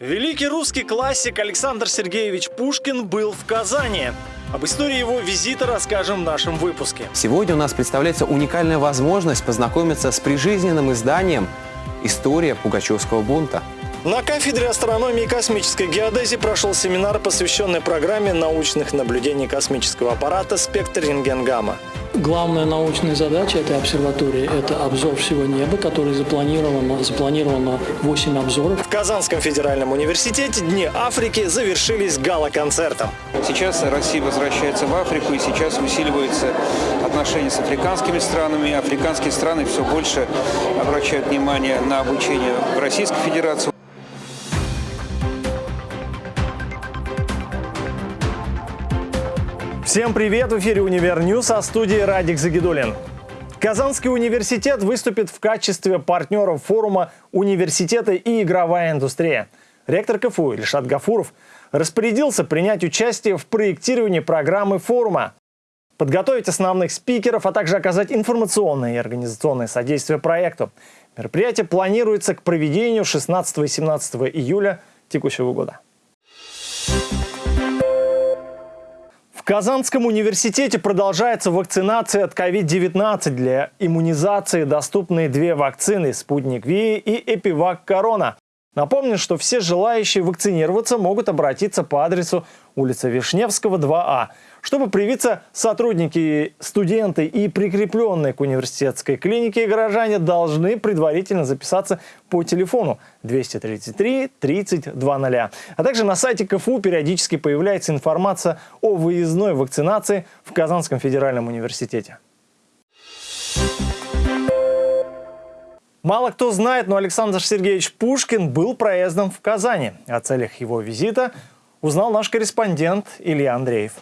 Великий русский классик Александр Сергеевич Пушкин был в Казани. Об истории его визита расскажем в нашем выпуске. Сегодня у нас представляется уникальная возможность познакомиться с прижизненным изданием «История Пугачевского бунта». На кафедре астрономии и космической геодезии прошел семинар, посвященный программе научных наблюдений космического аппарата «Спектр рентгенгамма». Главная научная задача этой обсерватории – это обзор всего неба, который запланировано, запланировано 8 обзоров. В Казанском федеральном университете Дни Африки завершились гала-концертом. Сейчас Россия возвращается в Африку, и сейчас усиливаются отношения с африканскими странами. Африканские страны все больше обращают внимание на обучение в Российской Федерации. Всем привет! В эфире «Univer News», а студии Радик Загидуллин. Казанский университет выступит в качестве партнера форума «Университеты и игровая индустрия». Ректор КФУ Ильшат Гафуров распорядился принять участие в проектировании программы форума, подготовить основных спикеров, а также оказать информационное и организационное содействие проекту. Мероприятие планируется к проведению 16 и 17 июля текущего года. Казанском университете продолжается вакцинация от COVID-19. Для иммунизации доступны две вакцины – «Спутник Ви» и «Эпивак Корона». Напомню, что все желающие вакцинироваться могут обратиться по адресу улица Вишневского, 2А. Чтобы привиться, сотрудники, студенты и прикрепленные к университетской клинике горожане должны предварительно записаться по телефону 233 30 00. А также на сайте КФУ периодически появляется информация о выездной вакцинации в Казанском федеральном университете. Мало кто знает, но Александр Сергеевич Пушкин был проездом в Казани. О целях его визита узнал наш корреспондент Илья Андреев.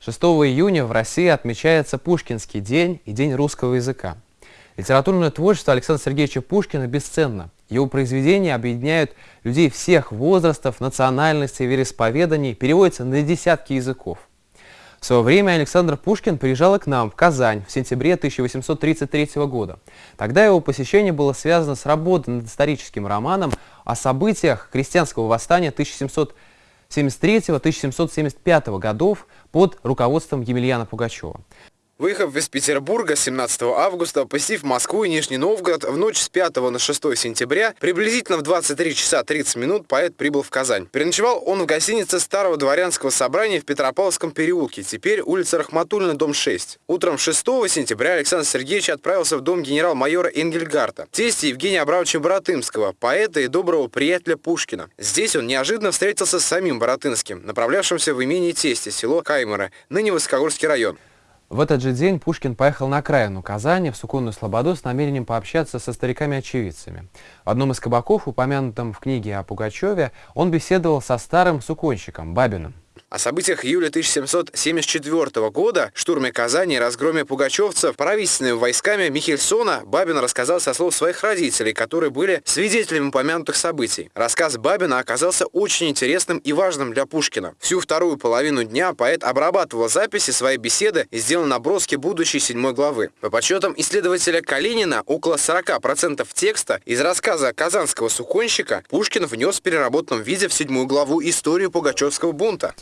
6 июня в России отмечается Пушкинский день и День русского языка. Литературное творчество Александра Сергеевича Пушкина бесценно. Его произведения объединяют людей всех возрастов, национальностей, вероисповеданий, переводятся на десятки языков. В свое время Александр Пушкин приезжал к нам в Казань в сентябре 1833 года. Тогда его посещение было связано с работой над историческим романом о событиях крестьянского восстания 1773-1775 годов под руководством Емельяна Пугачева. Выехав из Петербурга 17 августа, посетив Москву и Нижний Новгород, в ночь с 5 на 6 сентября, приблизительно в 23 часа 30 минут поэт прибыл в Казань. Переночевал он в гостинице Старого дворянского собрания в Петропавловском переулке, теперь улица Рахматульна, дом 6. Утром 6 сентября Александр Сергеевич отправился в дом генерал-майора Энгельгарта, тести Евгения Абрамовича Боротынского, поэта и доброго приятеля Пушкина. Здесь он неожиданно встретился с самим Боротынским, направлявшимся в имение тести, село Каймера, ныне Высокогорский район. В этот же день Пушкин поехал на окраину Казани, в Суконную Слободу, с намерением пообщаться со стариками-очевидцами. В одном из кабаков, упомянутом в книге о Пугачеве, он беседовал со старым суконщиком Бабиным. О событиях июля 1774 года, штурме Казани и разгроме пугачевцев правительственными войсками Михельсона Бабин рассказал со слов своих родителей, которые были свидетелями упомянутых событий. Рассказ Бабина оказался очень интересным и важным для Пушкина. Всю вторую половину дня поэт обрабатывал записи своей беседы и сделал наброски будущей седьмой главы. По подсчетам исследователя Калинина, около 40% текста из рассказа казанского суконщика Пушкин внес в переработанном виде в седьмую главу историю Пугачевского бунта.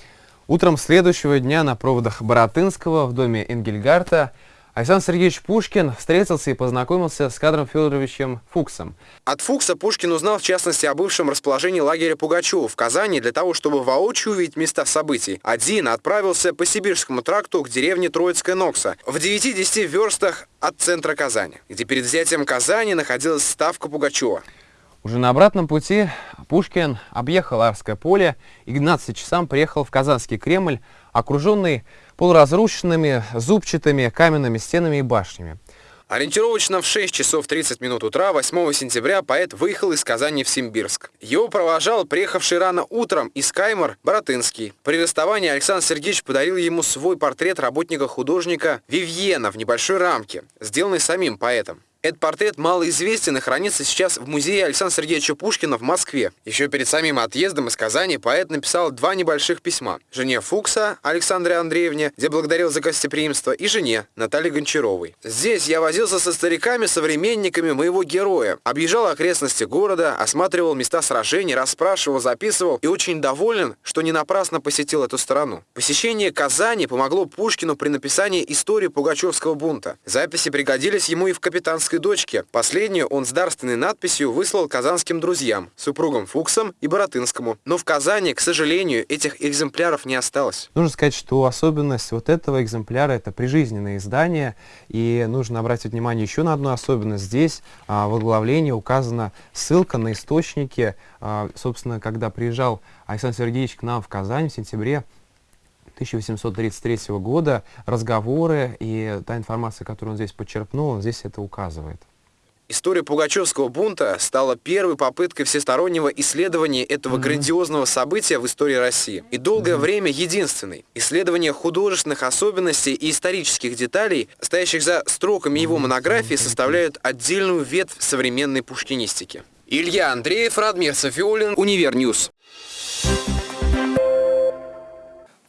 Утром следующего дня на проводах Боротынского в доме Энгельгарта Александр Сергеевич Пушкин встретился и познакомился с кадром Федоровичем Фуксом. От Фукса Пушкин узнал в частности о бывшем расположении лагеря Пугачева в Казани для того, чтобы воочию увидеть места событий. Один отправился по Сибирскому тракту к деревне Троицкая Нокса в 9-10 верстах от центра Казани, где перед взятием Казани находилась ставка Пугачева. Уже на обратном пути Пушкин объехал Арское поле и к 12 часам приехал в Казанский Кремль, окруженный полуразрушенными зубчатыми каменными стенами и башнями. Ориентировочно в 6 часов 30 минут утра 8 сентября поэт выехал из Казани в Симбирск. Его провожал приехавший рано утром из Каймер Боротынский. При расставании Александр Сергеевич подарил ему свой портрет работника-художника Вивьена в небольшой рамке, сделанный самим поэтом. Этот портрет малоизвестен и хранится сейчас в музее Александра Сергеевича Пушкина в Москве. Еще перед самим отъездом из Казани поэт написал два небольших письма. Жене Фукса Александре Андреевне, где благодарил за гостеприимство, и жене Наталье Гончаровой. Здесь я возился со стариками, современниками моего героя. Объезжал окрестности города, осматривал места сражений, расспрашивал, записывал и очень доволен, что не напрасно посетил эту страну. Посещение Казани помогло Пушкину при написании истории Пугачевского бунта. Записи пригодились ему и в «Капитанской дочке». Последнюю он с дарственной надписью выслал казанским друзьям, супругам Фуксам и Боротынскому. Но в Казани, к сожалению, этих экземпляров не осталось. Нужно сказать, что особенность вот этого экземпляра это прижизненное издание, и нужно обратить внимание еще на одну особенность. Здесь а, в оглавлении указана ссылка на источники, а, собственно, когда приезжал Александр Сергеевич к нам в Казань в сентябре 1833 года, разговоры и та информация, которую он здесь подчеркнул, он здесь это указывает. История Пугачевского бунта стала первой попыткой всестороннего исследования этого mm -hmm. грандиозного события в истории России. И долгое mm -hmm. время единственной. Исследование художественных особенностей и исторических деталей, стоящих за строками его монографии, составляют отдельную ветвь современной пушкинистики. Илья Андреев, Радмир Софиулин, Univer News.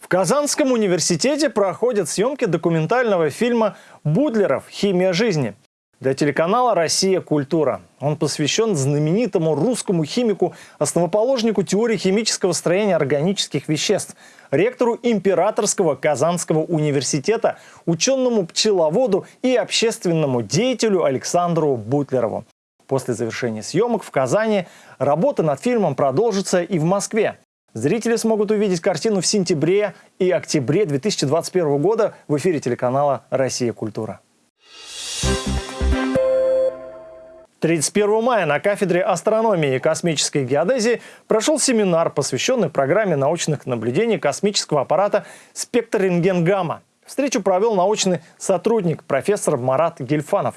В Казанском университете проходят съемки документального фильма «Будлеров. Химия жизни» для телеканала «Россия. Культура». Он посвящен знаменитому русскому химику, основоположнику теории химического строения органических веществ, ректору Императорского Казанского университета, ученому-пчеловоду и общественному деятелю Александру Бутлерову. После завершения съемок в Казани работа над фильмом продолжится и в Москве. Зрители смогут увидеть картину в сентябре и октябре 2021 года в эфире телеканала «Россия. Культура». 31 мая на кафедре астрономии и космической геодезии прошел семинар, посвященный программе научных наблюдений космического аппарата «Спектр рентген-гамма». Встречу провел научный сотрудник профессор Марат Гельфанов.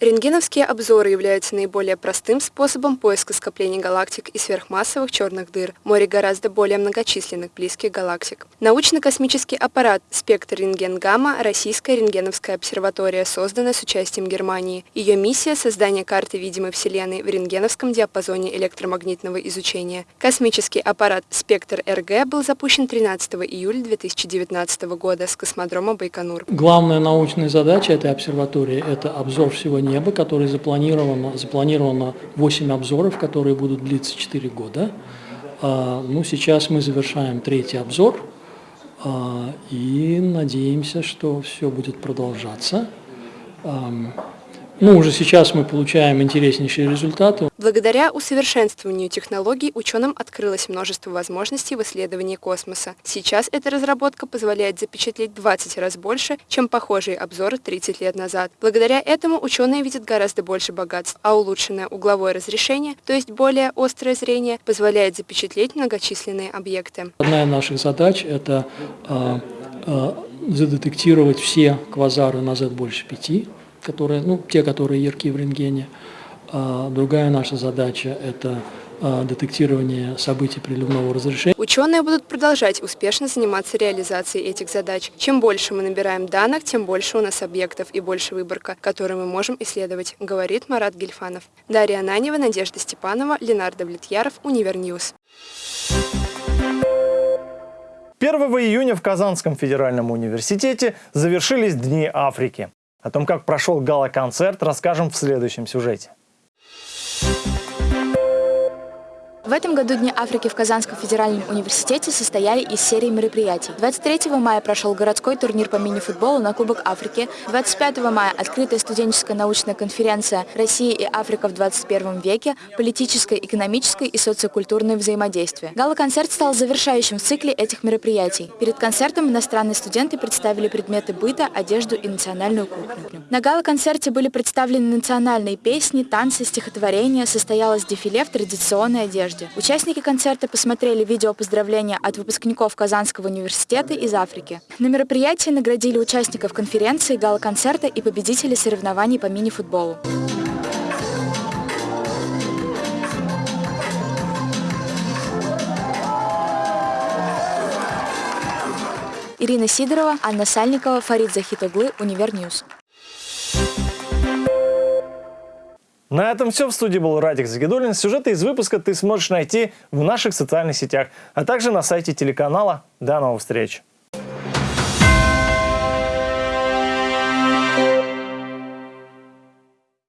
Рентгеновские обзоры являются наиболее простым способом поиска скоплений галактик и сверхмассовых черных дыр, море гораздо более многочисленных близких галактик. Научно-космический аппарат «Спектр рентген-гамма» Российская рентгеновская обсерватория, созданная с участием Германии. Ее миссия – создание карты видимой Вселенной в рентгеновском диапазоне электромагнитного изучения. Космический аппарат «Спектр РГ» был запущен 13 июля 2019 года с космодрома Байконур. Главная научная задача этой обсерватории – это обзор всего неба, который запланировано, запланировано 8 обзоров, которые будут длиться 4 года. А, ну, сейчас мы завершаем третий обзор а, и надеемся, что все будет продолжаться. Ну, уже сейчас мы получаем интереснейшие результаты. Благодаря усовершенствованию технологий ученым открылось множество возможностей в исследовании космоса. Сейчас эта разработка позволяет запечатлеть 20 раз больше, чем похожие обзоры 30 лет назад. Благодаря этому ученые видят гораздо больше богатств, а улучшенное угловое разрешение, то есть более острое зрение, позволяет запечатлеть многочисленные объекты. Одна из наших задач – это э, э, задетектировать все квазары на z больше 5 которые, ну, те, которые ярки в рентгене. А другая наша задача – это а, детектирование событий приливного разрушения. Ученые будут продолжать успешно заниматься реализацией этих задач. Чем больше мы набираем данных, тем больше у нас объектов и больше выборка, которую мы можем исследовать, говорит Марат Гильфанов. Дарья Ананьева, Надежда Степанова, Ленар Давлетьяров, Univer News. 1 июня в Казанском федеральном университете завершились Дни Африки. О том, как прошел гала-концерт, расскажем в следующем сюжете. В этом году Дни Африки в Казанском федеральном университете состояли из серии мероприятий. 23 мая прошел городской турнир по мини-футболу на Кубок Африки. 25 мая открытая студенческая научная конференция «Россия и Африка в 21 веке. Политическое, экономическое и социокультурное взаимодействие». Гала-концерт стал завершающим в цикле этих мероприятий. Перед концертом иностранные студенты представили предметы быта, одежду и национальную кухню. На гала-концерте были представлены национальные песни, танцы, стихотворения, состоялось дефиле в традиционной одежде одежде. Участники концерта посмотрели видео поздравления от выпускников Казанского университета из Африки. На мероприятии наградили участников конференции, гала-концерта и победителей соревнований по мини-футболу. Ирина Сидорова, Анна Сальникова, Фарид Захитоглы, Univer News. На этом все. В студии был Радик Загидулин. Сюжеты из выпуска ты сможешь найти в наших социальных сетях, а также на сайте телеканала. До новых встреч!